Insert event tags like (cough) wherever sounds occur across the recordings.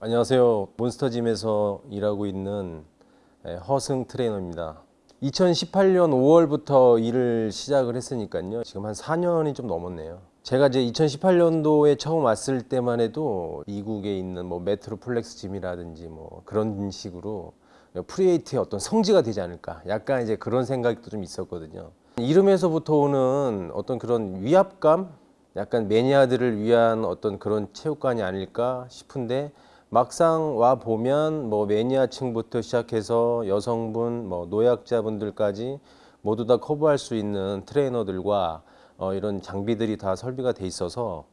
안녕하세요. 몬스터짐에서 일하고 있는 예, 허승 트레이너입니다. 2018년 5월부터 일을 시작을 했으니까요. 지금 한 4년이 좀 넘었네요. 제가 이제 2018년도에 처음 왔을 때만 해도 미국에 있는 뭐 Metroflex Gym이라든지 뭐 그런 식으로 free weight의 어떤 성지가 되지 않을까. 약간 이제 그런 생각도 좀 있었거든요. 이름에서부터 오는 어떤 그런 위압감, 약간 매니아들을 위한 어떤 그런 체육관이 아닐까 싶은데 막상 와 보면 뭐 매니아층부터 시작해서 여성분, 뭐 노약자분들까지 모두 다 커버할 수 있는 트레이너들과 어, 이런 장비들이 다 설비가 돼 있어서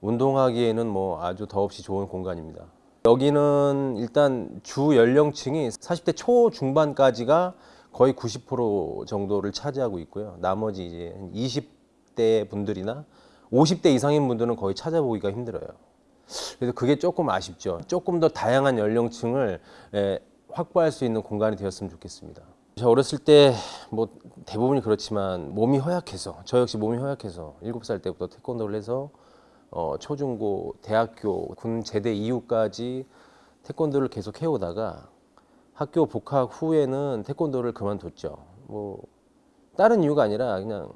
운동하기에는 뭐 아주 더없이 좋은 공간입니다. 여기는 일단 주 연령층이 40대 초중반까지가 거의 90% 정도를 차지하고 있고요. 나머지 이제 20대 분들이나 50대 이상인 분들은 거의 찾아보기가 힘들어요. 그래서 그게 조금 아쉽죠. 조금 더 다양한 연령층을 에, 확보할 수 있는 공간이 되었으면 좋겠습니다. 저 어렸을 때 뭐 대부분이 그렇지만 몸이 허약해서 저 역시 몸이 허약해서 7살 때부터 태권도를 해서 어, 초중고 대학교 군 제대 이후까지 태권도를 계속 해오다가 학교 복학 후에는 태권도를 그만뒀죠. 뭐 다른 이유가 아니라 그냥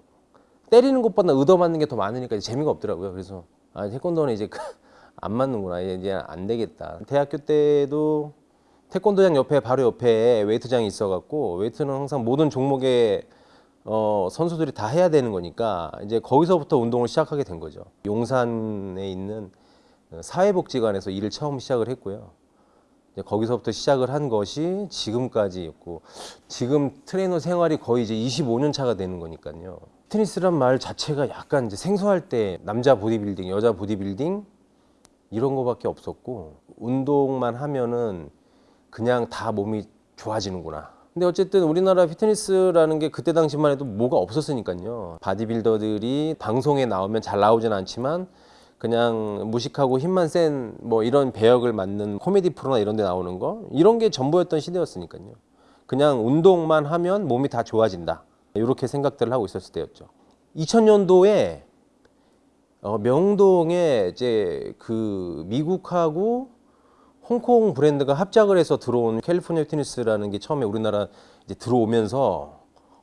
때리는 것보다 얻어맞는 게 더 많으니까 재미가 없더라고요. 그래서 아 태권도는 이제 안 맞는구나 이제 안 되겠다. 대학교 때도 태권도장 옆에 바로 옆에 웨이트장이 있어갖고 웨이트는 항상 모든 종목의 어, 선수들이 다 해야 되는 거니까 이제 거기서부터 운동을 시작하게 된 거죠. 용산에 있는 사회복지관에서 일을 처음 시작을 했고요. 이제 거기서부터 시작을 한 것이 지금까지였고 지금 트레이너 생활이 거의 이제 25년 차가 되는 거니까요. 피트니스란 말 자체가 약간 이제 생소할 때 남자 보디빌딩, 여자 보디빌딩 이런 거밖에 없었고 운동만 하면은 그냥 다 몸이 좋아지는구나. 근데 어쨌든 우리나라 피트니스라는 게 그때 당시만 해도 뭐가 없었으니까요. 바디빌더들이 방송에 나오면 잘 나오진 않지만 그냥 무식하고 힘만 센 뭐 이런 배역을 맡는 코미디 프로나 이런 데 나오는 거 이런 게 전부였던 시대였으니까요. 그냥 운동만 하면 몸이 다 좋아진다. 이렇게 생각들을 하고 있었을 때였죠. 2000년도에 어, 명동에 이제 그 미국하고 홍콩 브랜드가 합작을 해서 들어온 캘리포니아 피트니스라는 게 처음에 우리나라 이제 들어오면서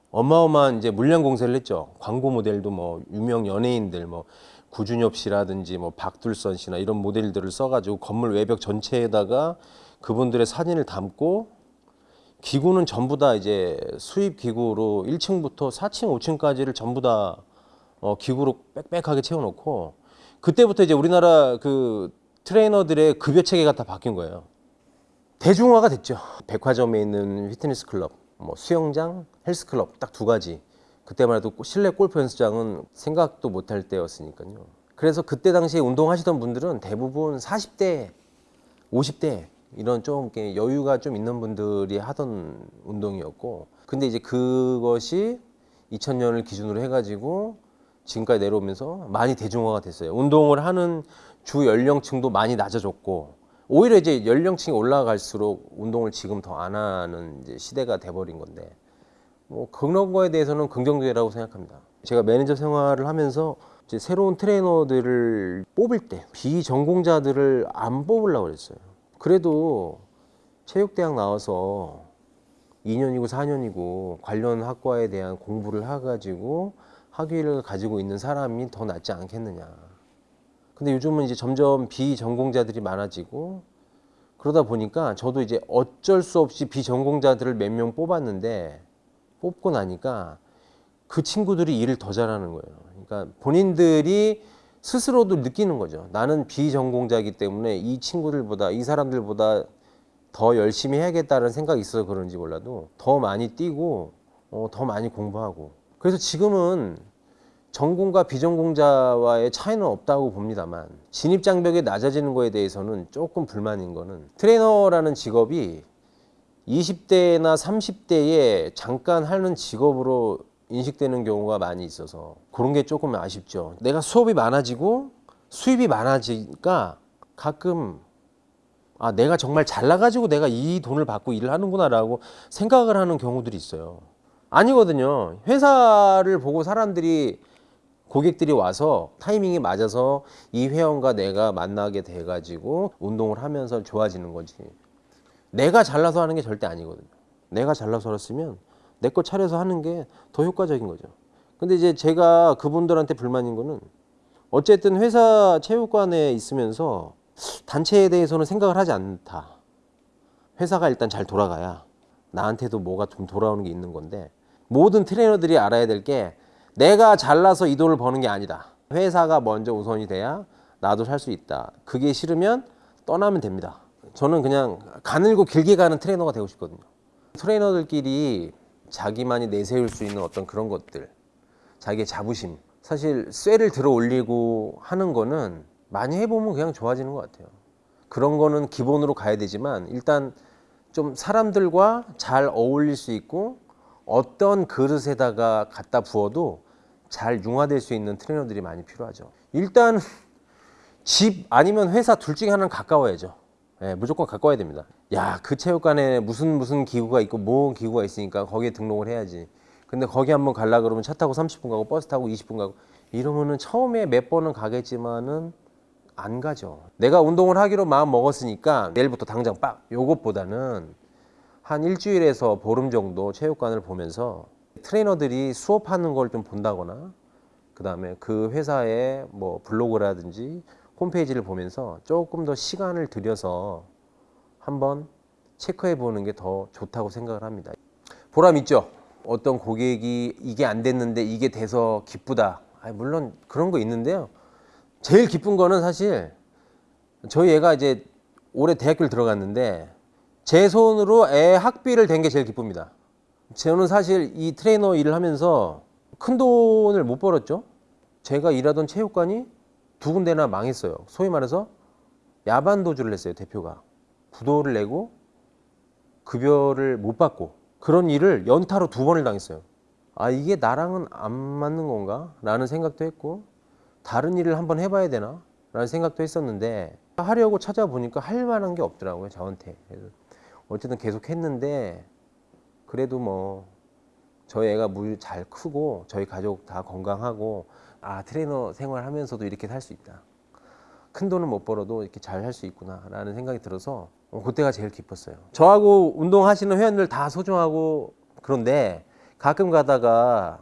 어마어마한 이제 물량 공세를 했죠. 광고 모델도 뭐 유명 연예인들 뭐 구준엽 씨라든지 뭐 박둘선 씨나 이런 모델들을 써가지고 건물 외벽 전체에다가 그분들의 사진을 담고 기구는 전부 다 이제 수입 기구로 1층부터 4층, 5층까지를 전부 다 어, 기구로 빽빽하게 채워놓고 그때부터 이제 우리나라 그 트레이너들의 급여 체계가 다 바뀐 거예요. 대중화가 됐죠. 백화점에 있는 피트니스 클럽, 뭐 수영장, 헬스 클럽 딱 두 가지. 그때만 해도 실내 골프 연습장은 생각도 못할 때였으니까요. 그래서 그때 당시에 운동하시던 분들은 대부분 40대, 50대 이런 좀 여유가 좀 있는 분들이 하던 운동이었고 근데 이제 그것이 2000년을 기준으로 해가지고 지금까지 내려오면서 많이 대중화가 됐어요. 운동을 하는 주 연령층도 많이 낮아졌고 오히려 이제 연령층이 올라갈수록 운동을 지금 더 안 하는 시대가 돼버린 건데 뭐 그런 거에 대해서는 긍정적이라고 생각합니다. 제가 매니저 생활을 하면서 이제 새로운 트레이너들을 뽑을 때 비전공자들을 안 뽑으려고 그랬어요. 그래도 체육대학 나와서 2년이고 4년이고 관련 학과에 대한 공부를 해가지고 학위를 가지고 있는 사람이 더 낫지 않겠느냐. 근데 요즘은 이제 점점 비전공자들이 많아지고 그러다 보니까 저도 이제 어쩔 수 없이 비전공자들을 몇 명 뽑았는데 뽑고 나니까 그 친구들이 일을 더 잘하는 거예요. 그러니까 본인들이 스스로도 느끼는 거죠. 나는 비전공자이기 때문에 이 친구들보다 이 사람들보다 더 열심히 해야겠다는 생각이 있어서 그런지 몰라도 더 많이 뛰고 어, 더 많이 공부하고 그래서 지금은 전공과 비전공자와의 차이는 없다고 봅니다만 진입 장벽이 낮아지는 거에 대해서는 조금 불만인 거는 트레이너라는 직업이 20대나 30대에 잠깐 하는 직업으로 인식되는 경우가 많이 있어서 그런 게 조금 아쉽죠. 내가 수업이 많아지고 수입이 많아지니까 가끔 아 내가 정말 잘나가지고 내가 이 돈을 받고 일을 하는구나 라고 생각을 하는 경우들이 있어요. 아니거든요. 회사를 보고 사람들이 고객들이 와서 타이밍이 맞아서 이 회원과 내가 만나게 돼가지고 운동을 하면서 좋아지는 거지. 내가 잘나서 하는 게 절대 아니거든요. 내가 잘나서 했으면 내 거 차려서 하는 게 더 효과적인 거죠. 근데 이제 제가 그분들한테 불만인 거는 어쨌든 회사 체육관에 있으면서 단체에 대해서는 생각을 하지 않다. 회사가 일단 잘 돌아가야 나한테도 뭐가 좀 돌아오는 게 있는 건데 모든 트레이너들이 알아야 될게 내가 잘나서 이 돈을 버는 게 아니다. 회사가 먼저 우선이 돼야 나도 살 수 있다. 그게 싫으면 떠나면 됩니다. 저는 그냥 가늘고 길게 가는 트레이너가 되고 싶거든요. 트레이너들끼리 자기만이 내세울 수 있는 어떤 그런 것들, 자기의 자부심. 사실 쇠를 들어 올리고 하는 거는 많이 해보면 그냥 좋아지는 것 같아요. 그런 거는 기본으로 가야 되지만 일단 좀 사람들과 잘 어울릴 수 있고 어떤 그릇에다가 갖다 부어도 잘 융화될 수 있는 트레이너들이 많이 필요하죠. 일단 집 아니면 회사 둘 중에 하나는 가까워야죠. 예, 무조건 가까워야 됩니다. 야, 그 체육관에 무슨 무슨 기구가 있고 뭐 기구가 있으니까 거기에 등록을 해야지. 근데 거기 한번 갈라 그러면 차 타고 30분 가고 버스 타고 20분 가고 이러면은 처음에 몇 번은 가겠지만은 안 가죠. 내가 운동을 하기로 마음 먹었으니까 내일부터 당장 빡 요것보다는 한 일주일에서 보름 정도 체육관을 보면서 트레이너들이 수업하는 걸 좀 본다거나 그 다음에 그 회사의 뭐 블로그라든지 홈페이지를 보면서 조금 더 시간을 들여서 한번 체크해 보는 게 더 좋다고 생각을 합니다. 보람 있죠? 어떤 고객이 이게 안 됐는데 이게 돼서 기쁘다. 아니, 물론 그런 거 있는데요. 제일 기쁜 거는 사실 저희 애가 이제 올해 대학교를 들어갔는데 제 손으로 애 학비를 댄 게 제일 기쁩니다. 저는 사실 이 트레이너 일을 하면서 큰 돈을 못 벌었죠. 제가 일하던 체육관이 두 군데나 망했어요. 소위 말해서 야반 도주를 했어요. 대표가 부도를 내고 급여를 못 받고 그런 일을 연타로 두 번을 당했어요. 아 이게 나랑은 안 맞는 건가? 라는 생각도 했고 다른 일을 한번 해봐야 되나? 라는 생각도 했었는데 하려고 찾아보니까 할 만한 게 없더라고요. 저한테. 어쨌든 계속 했는데 그래도 뭐 저희 애가 뭐 잘 크고 저희 가족 다 건강하고 아 트레이너 생활하면서도 이렇게 살 수 있다. 큰 돈은 못 벌어도 이렇게 잘 할 수 있구나 라는 생각이 들어서 어, 그때가 제일 기뻤어요. 저하고 운동하시는 회원들 다 소중하고 그런데 가끔 가다가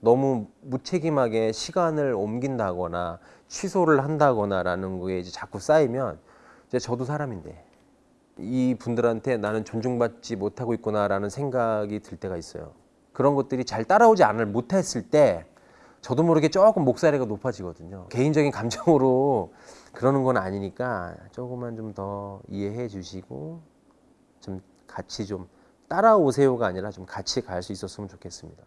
너무 무책임하게 시간을 옮긴다거나 취소를 한다거나 라는 거에 이제 자꾸 쌓이면 이제 저도 사람인데 이 분들한테 나는 존중받지 못하고 있구나라는 생각이 들 때가 있어요. 그런 것들이 잘 따라오지 않을 못했을 때 저도 모르게 조금 목소리가 높아지거든요. 개인적인 감정으로 (laughs) 그러는 건 아니니까 조금만 좀 더 이해해 주시고 좀 같이 좀 따라오세요가 아니라 좀 같이 갈 수 있었으면 좋겠습니다.